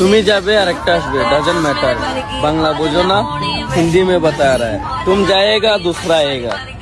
তুমি যাবে আর একটা আসবে ডাজেন্ট ম্যাটার বাংলা বুঝো না হিন্দিতে बता रहा है तुम जाएगा दूसरा आएगा